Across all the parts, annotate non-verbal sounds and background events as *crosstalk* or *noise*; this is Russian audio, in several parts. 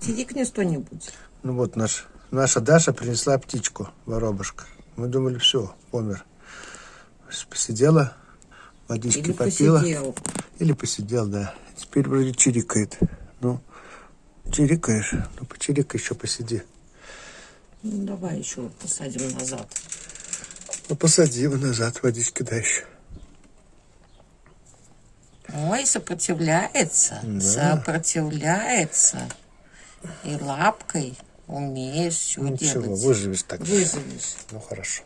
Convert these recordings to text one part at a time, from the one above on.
Тирикни что-нибудь. Ну вот наш, наша Даша принесла птичку, воробушка. Мы думали, все, помер. Посидела, водички Или попила. посидел. Или посидел, да. Теперь вроде чирикает. Ну, чирикаешь. Ну, почирикай еще посиди. Ну, давай еще посадим назад. Ну, посади его назад, водички дай еще. Ой, сопротивляется. Да. Сопротивляется. И лапкой умеешь все Ну, делать. ничего, выживешь так. Вызовешь. Ну, хорошо.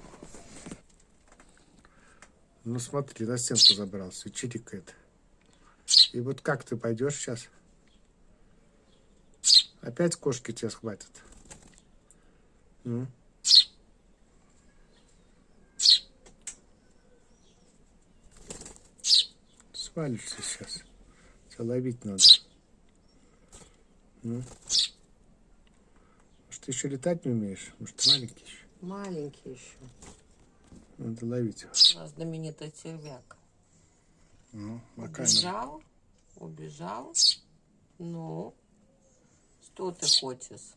Ну, смотри, на стенку забрался, чирикает. И вот как ты пойдешь сейчас? Опять кошки тебя схватят? Ну? Свалишься сейчас. Тебя ловить надо. Ну? Ты еще летать не умеешь? Может, маленький еще? Маленький еще. Надо ловить его. У нас знаменитый червяк. Ну, камеру. Убежал, убежал. Ну, что ты хочешь?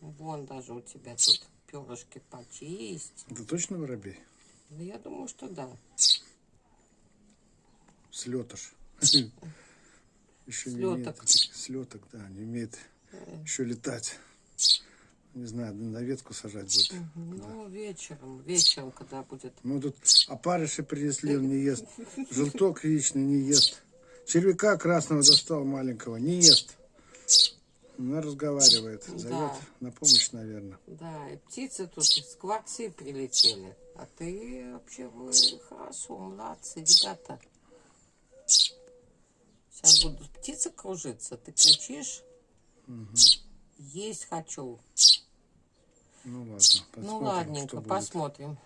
Вон даже у тебя тут перышки почисть. Это точно воробей? Да я думаю, что да. Слетыш. *laughs* Еще не умеет. Слеток. да, не умеет еще летать. Не знаю, на ветку сажать будет. Ну, вечером, вечером, когда будет. Ну, тут опарыши принесли, он не ест. *laughs* Желток яичный не ест. Червяка красного достал маленького, не ест. Она разговаривает, зовет Да. на помощь, наверное. Да, и птицы тут скворцы прилетели. А ты вообще вы хорошо, молодцы, ребята. Сейчас будут птицы кружиться, ты кричишь. Есть хочу. Ну ладно, посмотрим, ну ладненько, посмотрим.